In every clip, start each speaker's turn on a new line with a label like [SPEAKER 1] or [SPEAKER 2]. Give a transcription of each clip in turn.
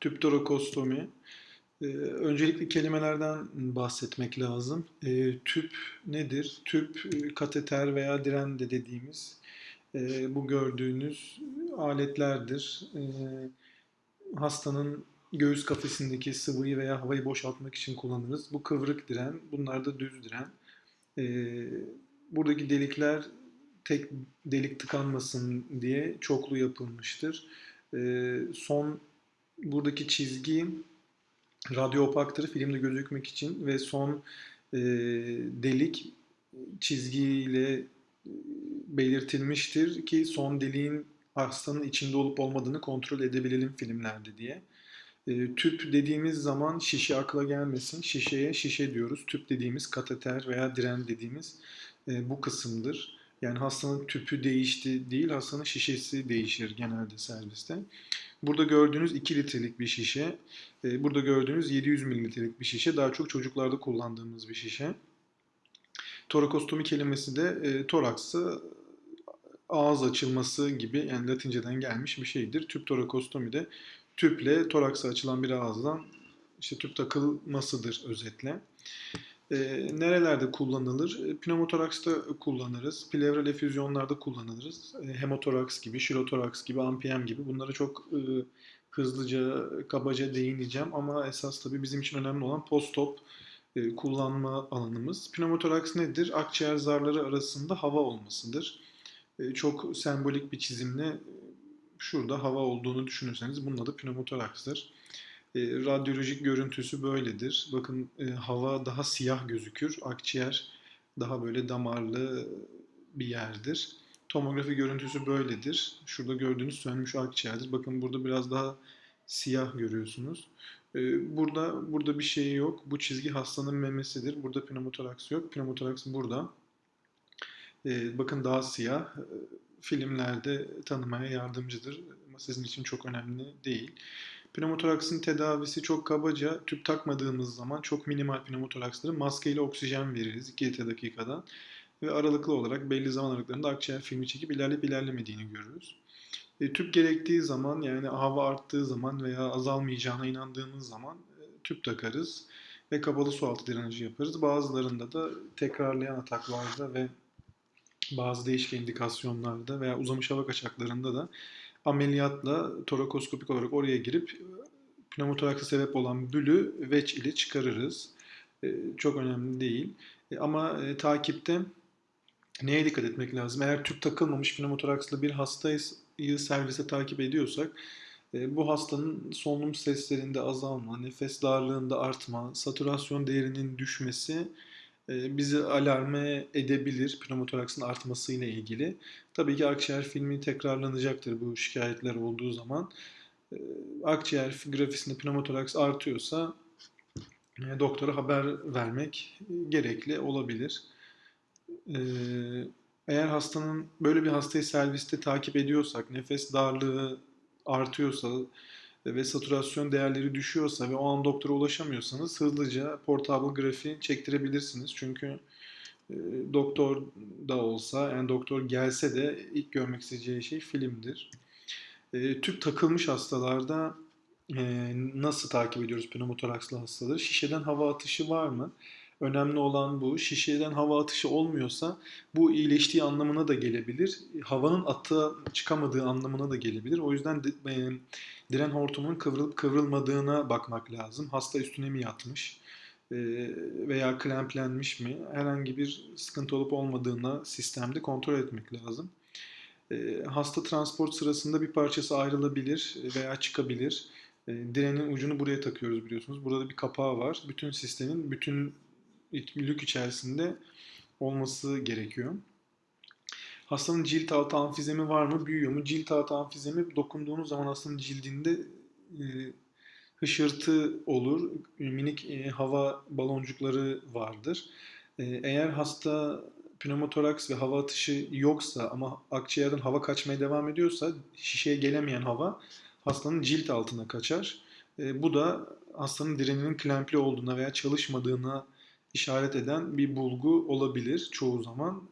[SPEAKER 1] Tüptorokostomi. Ee, öncelikle kelimelerden bahsetmek lazım. Ee, tüp nedir? Tüp, e, kateter veya diren de dediğimiz e, bu gördüğünüz aletlerdir. Ee, hastanın göğüs kafesindeki sıvıyı veya havayı boşaltmak için kullanırız. Bu kıvrık diren, bunlar da düz diren. Ee, buradaki delikler tek delik tıkanmasın diye çoklu yapılmıştır. Ee, son buradaki çizgi radyo opaktır filmde gözükmek için ve son e, delik çizgiyle e, belirtilmiştir ki son deliğin hastanın içinde olup olmadığını kontrol edebilelim filmlerde diye. E, tüp dediğimiz zaman şişe akla gelmesin. Şişeye şişe diyoruz. Tüp dediğimiz kateter veya diren dediğimiz e, bu kısımdır. Yani hastanın tüpü değişti değil, hastanın şişesi değişir genelde serviste. Burada gördüğünüz 2 litrelik bir şişe, e, burada gördüğünüz 700 mililitrelik bir şişe, daha çok çocuklarda kullandığımız bir şişe. Torakostomi kelimesi de e, toraksı ağız açılması gibi yani latinceden gelmiş bir şeydir. Tüp torakostomi de tüple toraksa açılan bir ağızdan işte tüp takılmasıdır özetle. E, nerelerde kullanılır? E, pneumotoraksta kullanırız. Plevral efüzyonlarda kullanırız. E, hemotoraks gibi, şirotoraks gibi, ampiyem gibi. Bunlara çok e, hızlıca, kabaca değineceğim. Ama esas tabii bizim için önemli olan post-op e, kullanma alanımız. Pneumotoraks nedir? Akciğer zarları arasında hava olmasıdır. E, çok sembolik bir çizimle e, şurada hava olduğunu düşünürseniz bunun adı pneumotoraksdır. E, radyolojik görüntüsü böyledir. Bakın e, hava daha siyah gözükür. Akciğer daha böyle damarlı bir yerdir. Tomografi görüntüsü böyledir. Şurada gördüğünüz sönmüş akciğerdir. Bakın burada biraz daha siyah görüyorsunuz. E, burada burada bir şey yok. Bu çizgi hastanın memesidir. Burada pneumotoraks yok. Pneumotoraks burada. E, bakın daha siyah. Filmlerde tanımaya yardımcıdır. Ama sizin için çok önemli değil. Pneumotoraksın tedavisi çok kabaca tüp takmadığımız zaman çok minimal pneumotoraksları maskeyle oksijen veririz 2 litre dakikadan ve aralıklı olarak belli zaman aralıklarında akciğer filmi çekip ilerleyip ilerlemediğini görürüz. E, tüp gerektiği zaman yani hava arttığı zaman veya azalmayacağına inandığımız zaman e, tüp takarız ve kapalı su altı drenajı yaparız. Bazılarında da tekrarlayan ataklarda ve bazı değişik indikasyonlarda veya uzamış hava kaçaklarında da ameliyatla torakoskopik olarak oraya girip pneumotoraksa sebep olan bülü veç ile çıkarırız. E, çok önemli değil. E, ama e, takipte neye dikkat etmek lazım? Eğer tüp takılmamış pneumotorakslı bir hastayı servise takip ediyorsak bu hastanın solunum seslerinde azalma, nefes darlığında artma, saturasyon değerinin düşmesi bizi alarme edebilir pneumotoraksın artmasıyla ilgili. Tabii ki akciğer filmi tekrarlanacaktır bu şikayetler olduğu zaman. E, akciğer grafisinde pneumotoraks artıyorsa e, doktora haber vermek gerekli olabilir. Eğer hastanın böyle bir hastayı serviste takip ediyorsak, nefes darlığı artıyorsa, ve saturasyon değerleri düşüyorsa ve o an doktora ulaşamıyorsanız hızlıca portable grafi çektirebilirsiniz. Çünkü e, doktor da olsa yani doktor gelse de ilk görmek isteyeceği şey filmdir. E, tüp takılmış hastalarda e, nasıl takip ediyoruz pneumotorakslı hastaları? Şişeden hava atışı var mı? Önemli olan bu. Şişeden hava atışı olmuyorsa bu iyileştiği anlamına da gelebilir. Havanın atığa çıkamadığı anlamına da gelebilir. O yüzden de, e, diren hortumunun kıvrılıp kıvrılmadığına bakmak lazım. Hasta üstüne mi yatmış veya klemplenmiş mi? Herhangi bir sıkıntı olup olmadığına sistemde kontrol etmek lazım. E, hasta transport sırasında bir parçası ayrılabilir veya çıkabilir. E, direnin ucunu buraya takıyoruz biliyorsunuz. Burada bir kapağı var. Bütün sistemin bütün lük içerisinde olması gerekiyor. Hastanın cilt altı amfizemi var mı? Büyüyor mu? Cilt altı amfizemi dokunduğunuz zaman hastanın cildinde e, hışırtı olur. Minik e, hava baloncukları vardır. E, eğer hasta pneumotoraks ve hava atışı yoksa ama akciğerden hava kaçmaya devam ediyorsa şişeye gelemeyen hava hastanın cilt altına kaçar. E, bu da hastanın direninin klempli olduğuna veya çalışmadığına işaret eden bir bulgu olabilir çoğu zaman.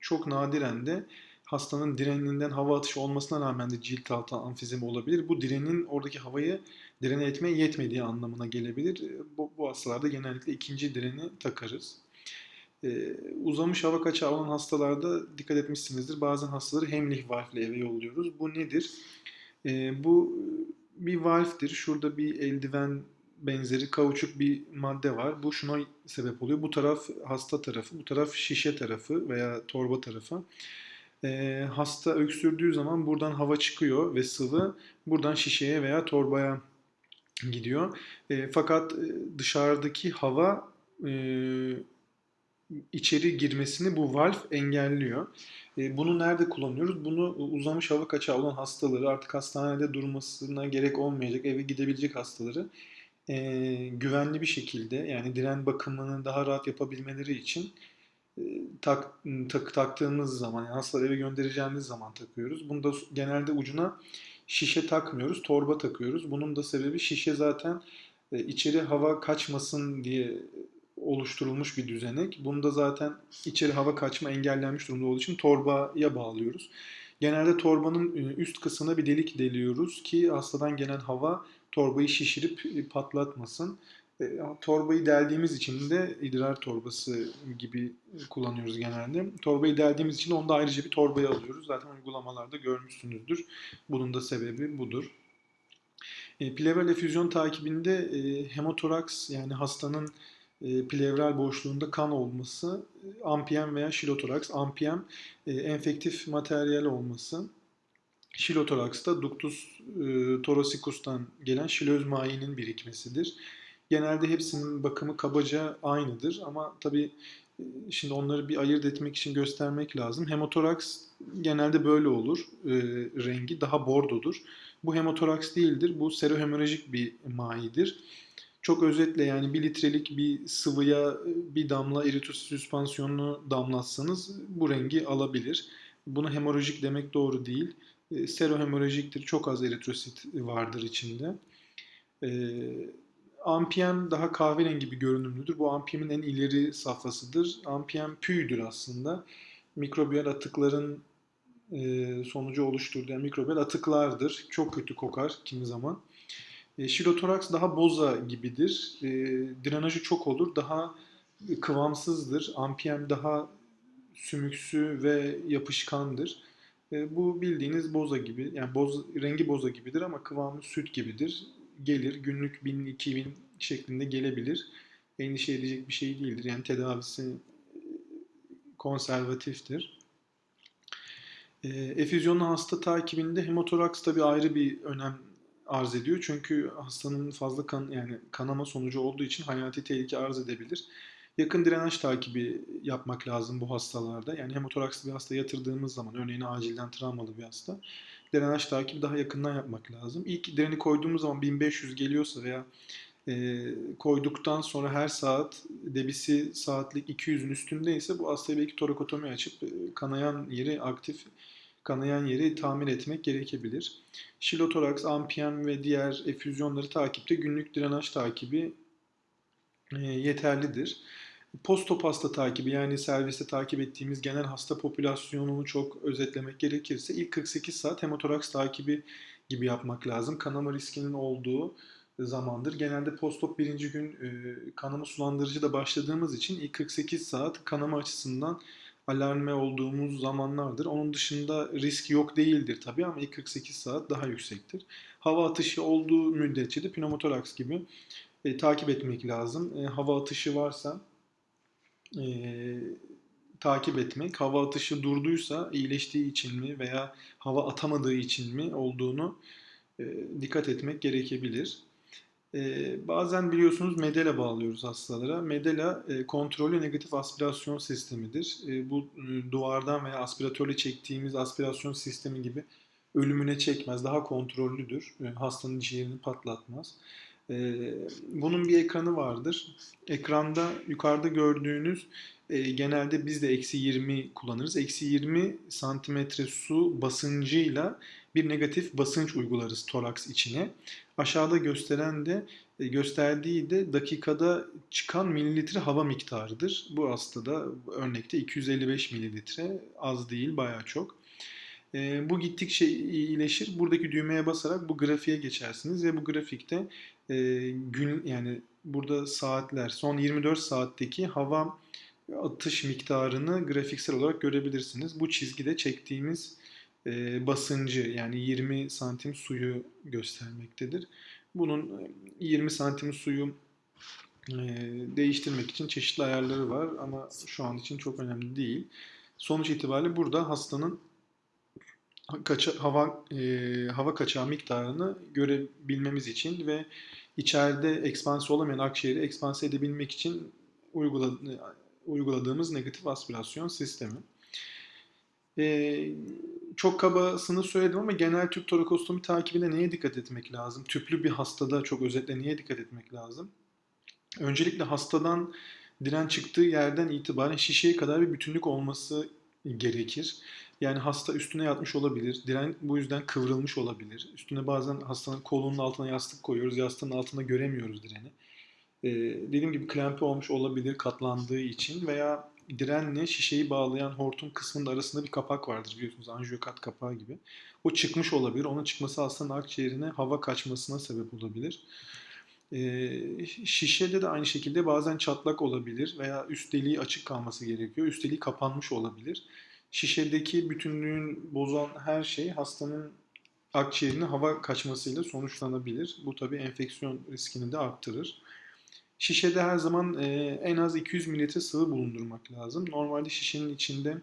[SPEAKER 1] Çok nadiren de hastanın direninden hava atışı olmasına rağmen de cilt altı amfizemi olabilir. Bu direnin oradaki havayı direne etmeye yetmediği anlamına gelebilir. E, bu, bu hastalarda genellikle ikinci direni takarız. Ee, uzamış hava kaçağı olan hastalarda dikkat etmişsinizdir. Bazen hastaları Hemlich valve ile eve yolluyoruz. Bu nedir? Ee, bu bir valftir. Şurada bir eldiven benzeri kauçuk bir madde var. Bu şuna sebep oluyor. Bu taraf hasta tarafı, bu taraf şişe tarafı veya torba tarafı. Ee, hasta öksürdüğü zaman buradan hava çıkıyor ve sıvı buradan şişeye veya torbaya gidiyor. E, fakat dışarıdaki hava e, içeri girmesini bu valve engelliyor. E, bunu nerede kullanıyoruz? Bunu uzamış hava kaçağı olan hastaları, artık hastanede durmasına gerek olmayacak, eve gidebilecek hastaları e, güvenli bir şekilde yani diren bakımını daha rahat yapabilmeleri için e, tak, tak, taktığımız zaman, yani hastaları eve göndereceğimiz zaman takıyoruz. Bunu da genelde ucuna şişe takmıyoruz, torba takıyoruz. Bunun da sebebi şişe zaten e, içeri hava kaçmasın diye oluşturulmuş bir düzenek. Bunda zaten içeri hava kaçma engellenmiş durumda olduğu için torbaya bağlıyoruz. Genelde torbanın e, üst kısmına bir delik deliyoruz ki hastadan gelen hava torbayı şişirip e, patlatmasın. E, torbayı deldiğimiz için de idrar torbası gibi kullanıyoruz genelde. Torbayı deldiğimiz için onda ayrıca bir torbayı alıyoruz. Zaten uygulamalarda görmüşsünüzdür. Bunun da sebebi budur. Plevral efüzyon takibinde hemotoraks yani hastanın e, plevral boşluğunda kan olması, e, ampiyem veya şilotoraks, ampiyem e, enfektif materyal olması, şilotoraks da ductus e, thoracicus'tan gelen şilöz mayinin birikmesidir. Genelde hepsinin bakımı kabaca aynıdır ama tabii e, şimdi onları bir ayırt etmek için göstermek lazım. Hemotoraks genelde böyle olur e, rengi, daha bordodur. Bu hemotoraks değildir, bu serohemorajik bir mayidir. Çok özetle yani bir litrelik bir sıvıya bir damla eritrosit süspansiyonunu damlatsanız bu rengi alabilir. Buna hemorajik demek doğru değil. E, serohemorajiktir. Çok az eritrosit vardır içinde. E, Ampiyem daha kahverengi bir görünümlüdür. Bu ampiyemin en ileri safhasıdır. Ampiyem püydür aslında. Mikrobiyal atıkların e, sonucu oluşturduğu yani mikrobiyal atıklardır. Çok kötü kokar kimi zaman. E, şirotoraks daha boza gibidir. E, drenajı çok olur. Daha kıvamsızdır. Ampiyem daha sümüksü ve yapışkandır. E, bu bildiğiniz boza gibi. Yani boz, rengi boza gibidir ama kıvamı süt gibidir. Gelir. Günlük 1000-2000 şeklinde gelebilir. Endişe edecek bir şey değildir. Yani tedavisi konservatiftir. E, efüzyonlu hasta takibinde hemotoraks tabi ayrı bir önem arz ediyor. Çünkü hastanın fazla kan yani kanama sonucu olduğu için hayati tehlike arz edebilir. Yakın direnç takibi yapmak lazım bu hastalarda. Yani hemotorakslı bir hasta yatırdığımız zaman örneğin acilden travmalı bir hasta direnç takibi daha yakından yapmak lazım. İlk direni koyduğumuz zaman 1500 geliyorsa veya e, koyduktan sonra her saat debisi saatlik 200'ün üstündeyse bu hastaya belki torakotomi açıp e, kanayan yeri aktif kanayan yeri tamir etmek gerekebilir. Şilotoraks, ampiyem ve diğer efüzyonları takipte günlük drenaj takibi e, yeterlidir. Postop hasta takibi yani serviste takip ettiğimiz genel hasta popülasyonunu çok özetlemek gerekirse ilk 48 saat hemotoraks takibi gibi yapmak lazım. Kanama riskinin olduğu zamandır. Genelde postop birinci gün e, kanama sulandırıcı da başladığımız için ilk 48 saat kanama açısından alarme olduğumuz zamanlardır. Onun dışında risk yok değildir tabii ama ilk 48 saat daha yüksektir. Hava atışı olduğu müddetçe de pneumotoraks gibi e, takip etmek lazım. E, hava atışı varsa e, takip etmek, hava atışı durduysa iyileştiği için mi veya hava atamadığı için mi olduğunu e, dikkat etmek gerekebilir. E, bazen biliyorsunuz medela bağlıyoruz hastalara. Medela e, kontrollü negatif aspirasyon sistemidir. E, bu e, duvardan veya aspiratörle çektiğimiz aspirasyon sistemi gibi ölümüne çekmez. Daha kontrollüdür. E, hastanın ciğerini patlatmaz. E, bunun bir ekranı vardır. Ekranda yukarıda gördüğünüz e, genelde biz de eksi 20 kullanırız. Eksi 20 santimetre su basıncıyla bir negatif basınç uygularız toraks içine. Aşağıda gösteren de e, gösterdiği de dakikada çıkan mililitre hava miktarıdır. Bu hastada örnekte 255 mililitre az değil baya çok. E, bu gittikçe iyileşir. Buradaki düğmeye basarak bu grafiğe geçersiniz ve bu grafikte e, gün yani burada saatler son 24 saatteki hava atış miktarını grafiksel olarak görebilirsiniz. Bu çizgide çektiğimiz e, basıncı yani 20 santim suyu göstermektedir. Bunun 20 santim suyu e, değiştirmek için çeşitli ayarları var ama şu an için çok önemli değil. Sonuç itibariyle burada hastanın kaça, hava e, hava kaçağı miktarını görebilmemiz için ve içeride ekspansiyon olamayan akciğeri ekspanse edebilmek için uyguladı, uyguladığımız negatif aspirasyon sistemi. Ee, çok kabasını söyledim ama genel tüp torakostomi takibinde neye dikkat etmek lazım? Tüplü bir hastada çok özetle neye dikkat etmek lazım? Öncelikle hastadan diren çıktığı yerden itibaren şişeye kadar bir bütünlük olması gerekir. Yani hasta üstüne yatmış olabilir. Diren bu yüzden kıvrılmış olabilir. Üstüne bazen hastanın kolunun altına yastık koyuyoruz. Yastığın altında göremiyoruz direni. Ee, dediğim gibi klempe olmuş olabilir katlandığı için veya direnle şişeyi bağlayan hortum kısmının arasında bir kapak vardır biliyorsunuz anjiyokat kapağı gibi. O çıkmış olabilir. Onun çıkması hastanın akciğerine hava kaçmasına sebep olabilir. Ee, şişede de aynı şekilde bazen çatlak olabilir veya üst deliği açık kalması gerekiyor. Üst deliği kapanmış olabilir. Şişedeki bütünlüğün bozan her şey hastanın akciğerine hava kaçmasıyla sonuçlanabilir. Bu tabii enfeksiyon riskini de arttırır. Şişede her zaman e, en az 200 mililitre sıvı bulundurmak lazım. Normalde şişenin içinde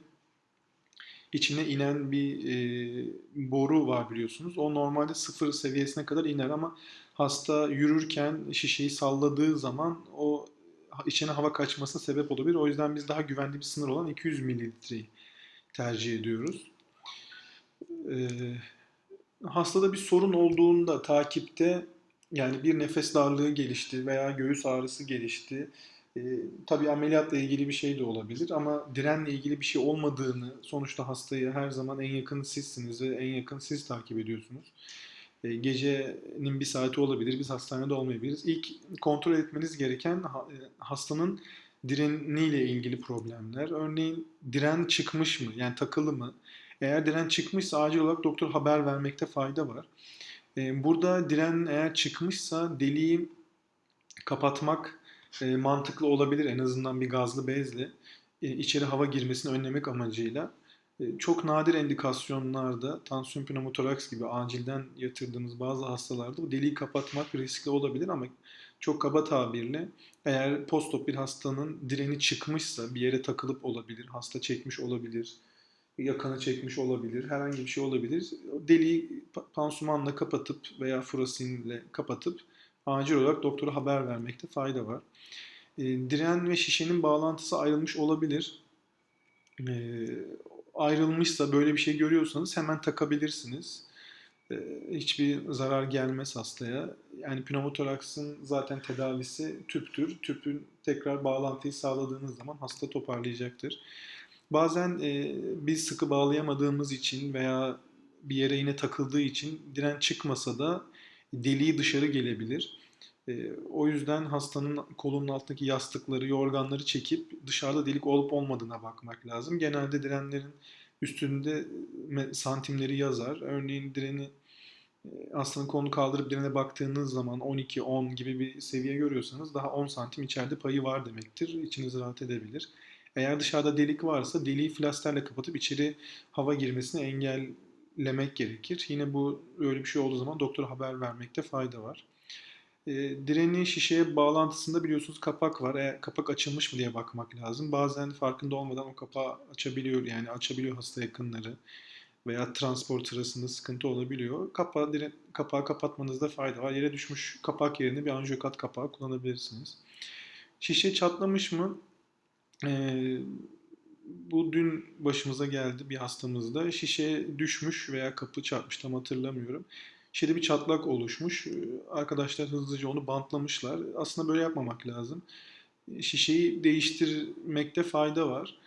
[SPEAKER 1] içine inen bir e, boru var biliyorsunuz. O normalde sıfır seviyesine kadar iner ama hasta yürürken şişeyi salladığı zaman o içine hava kaçmasına sebep olabilir. O yüzden biz daha güvenli bir sınır olan 200 mililitreyi tercih ediyoruz. E, hastada bir sorun olduğunda takipte yani bir nefes darlığı gelişti veya göğüs ağrısı gelişti. E, tabii ameliyatla ilgili bir şey de olabilir ama direnle ilgili bir şey olmadığını sonuçta hastayı her zaman en yakın sizsiniz ve en yakın siz takip ediyorsunuz. E, gecenin bir saati olabilir, biz hastanede olmayabiliriz. İlk kontrol etmeniz gereken e, hastanın direniyle ilgili problemler. Örneğin diren çıkmış mı? Yani takılı mı? Eğer diren çıkmışsa acil olarak doktor haber vermekte fayda var. Ee, burada diren eğer çıkmışsa deliği kapatmak e, mantıklı olabilir en azından bir gazlı bezle e, içeri hava girmesini önlemek amacıyla. E, çok nadir endikasyonlarda tansiyon pneumotoraks gibi acilden yatırdığımız bazı hastalarda bu deliği kapatmak riskli olabilir ama çok kaba tabirle eğer postop bir hastanın direni çıkmışsa bir yere takılıp olabilir, hasta çekmiş olabilir, yakanı çekmiş olabilir, herhangi bir şey olabilir. Deliği pansumanla kapatıp veya furasinle kapatıp acil olarak doktora haber vermekte fayda var. E, diren ve şişenin bağlantısı ayrılmış olabilir. E, ayrılmışsa böyle bir şey görüyorsanız hemen takabilirsiniz. E, hiçbir zarar gelmez hastaya. Yani pneumotoraksın zaten tedavisi tüptür. Tüpün tekrar bağlantıyı sağladığınız zaman hasta toparlayacaktır. Bazen e, biz sıkı bağlayamadığımız için veya bir yere yine takıldığı için diren çıkmasa da deliği dışarı gelebilir. E, o yüzden hastanın kolunun altındaki yastıkları, yorganları çekip dışarıda delik olup olmadığına bakmak lazım. Genelde direnlerin üstünde santimleri yazar. Örneğin direni e, hastanın kolunu kaldırıp direne baktığınız zaman 12-10 gibi bir seviye görüyorsanız daha 10 santim içeride payı var demektir. İçiniz rahat edebilir. Eğer dışarıda delik varsa deliği flasterle kapatıp içeri hava girmesini engellemek gerekir. Yine bu öyle bir şey olduğu zaman doktora haber vermekte fayda var. E, direni şişeye bağlantısında biliyorsunuz kapak var. Eğer kapak açılmış mı diye bakmak lazım. Bazen farkında olmadan o kapağı açabiliyor yani açabiliyor hasta yakınları veya transport sırasında sıkıntı olabiliyor. Kapağı, diren, kapağı kapatmanızda fayda var. Yere düşmüş kapak yerine bir anjiyokat kapağı kullanabilirsiniz. Şişe çatlamış mı? Ee, bu dün başımıza geldi bir hastamızda. Şişe düşmüş veya kapı çarpmış tam hatırlamıyorum. Şişede bir çatlak oluşmuş. Ee, arkadaşlar hızlıca onu bantlamışlar. Aslında böyle yapmamak lazım. Şişeyi değiştirmekte fayda var.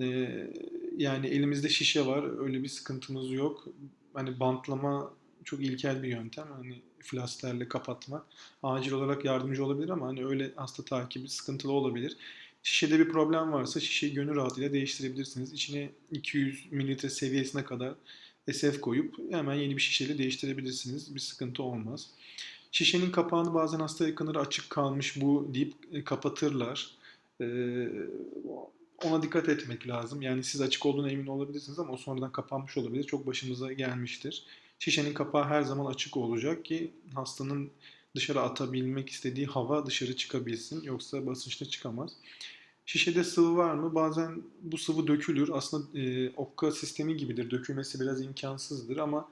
[SPEAKER 1] Ee, yani elimizde şişe var. Öyle bir sıkıntımız yok. Hani bantlama çok ilkel bir yöntem. Hani flasterle kapatmak acil olarak yardımcı olabilir ama hani öyle hasta takibi sıkıntılı olabilir. Şişede bir problem varsa şişeyi gönül rahatlığıyla değiştirebilirsiniz. İçine 200 mililitre seviyesine kadar SF koyup hemen yeni bir şişeyle değiştirebilirsiniz. Bir sıkıntı olmaz. Şişenin kapağını bazen hasta yakınları açık kalmış bu deyip e, kapatırlar. Ee, ona dikkat etmek lazım. Yani siz açık olduğuna emin olabilirsiniz ama o sonradan kapanmış olabilir. Çok başımıza gelmiştir. Şişenin kapağı her zaman açık olacak ki hastanın dışarı atabilmek istediği hava dışarı çıkabilsin. Yoksa basınçta çıkamaz. Şişede sıvı var mı? Bazen bu sıvı dökülür. Aslında e, okka sistemi gibidir. Dökülmesi biraz imkansızdır ama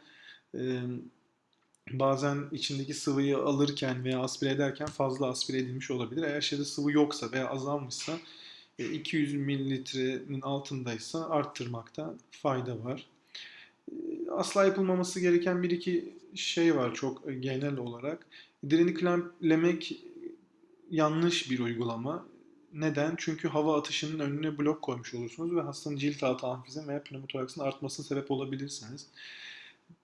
[SPEAKER 1] e, bazen içindeki sıvıyı alırken veya aspire ederken fazla aspire edilmiş olabilir. Eğer şeyde sıvı yoksa veya azalmışsa e, 200 mililitrenin altındaysa arttırmakta fayda var. E, Asla yapılmaması gereken bir iki şey var çok genel olarak. Direni klamplemek yanlış bir uygulama. Neden? Çünkü hava atışının önüne blok koymuş olursunuz ve hastanın cilt altı amfizem veya pneumotoraksın artmasına sebep olabilirsiniz.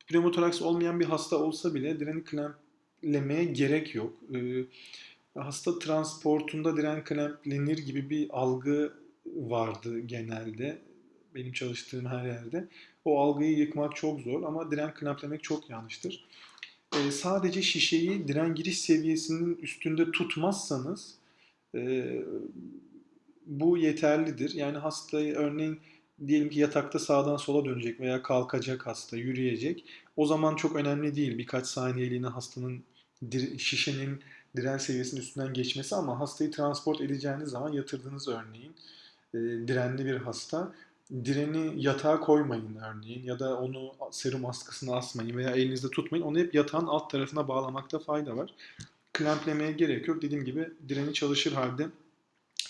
[SPEAKER 1] Pneumotoraks olmayan bir hasta olsa bile direni klamplemeye gerek yok. Ee, hasta transportunda diren klamplenir gibi bir algı vardı genelde benim çalıştığım her yerde. O algıyı yıkmak çok zor ama diren klamplemek çok yanlıştır. Ee, sadece şişeyi diren giriş seviyesinin üstünde tutmazsanız e, bu yeterlidir. Yani hastayı örneğin diyelim ki yatakta sağdan sola dönecek veya kalkacak hasta, yürüyecek. O zaman çok önemli değil birkaç saniyeliğine hastanın şişenin diren seviyesinin üstünden geçmesi ama hastayı transport edeceğiniz zaman yatırdığınız örneğin e, direnli bir hasta direni yatağa koymayın örneğin ya da onu serum askısına asmayın veya elinizde tutmayın. Onu hep yatağın alt tarafına bağlamakta fayda var. Klamplemeye gerek yok. Dediğim gibi direni çalışır halde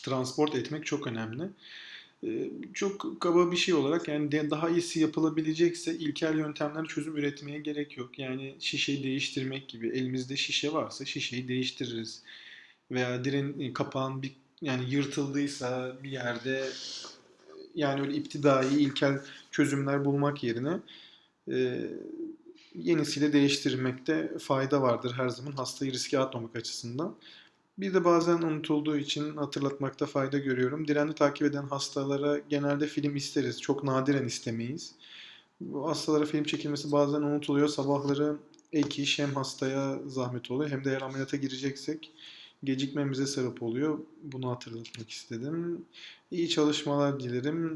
[SPEAKER 1] transport etmek çok önemli. Ee, Çok kaba bir şey olarak yani daha iyisi yapılabilecekse ilkel yöntemlerle çözüm üretmeye gerek yok. Yani şişeyi değiştirmek gibi elimizde şişe varsa şişeyi değiştiririz. Veya diren kapağın bir yani yırtıldıysa bir yerde yani öyle iptidai ilkel çözümler bulmak yerine e, yenisiyle değiştirmekte fayda vardır her zaman hastayı riske atmamak açısından. Bir de bazen unutulduğu için hatırlatmakta fayda görüyorum. Direnli takip eden hastalara genelde film isteriz. Çok nadiren istemeyiz. Bu hastalara film çekilmesi bazen unutuluyor. Sabahları ek iş hem hastaya zahmet oluyor hem de eğer ameliyata gireceksek gecikmemize sebep oluyor. Bunu hatırlatmak istedim. İyi çalışmalar dilerim.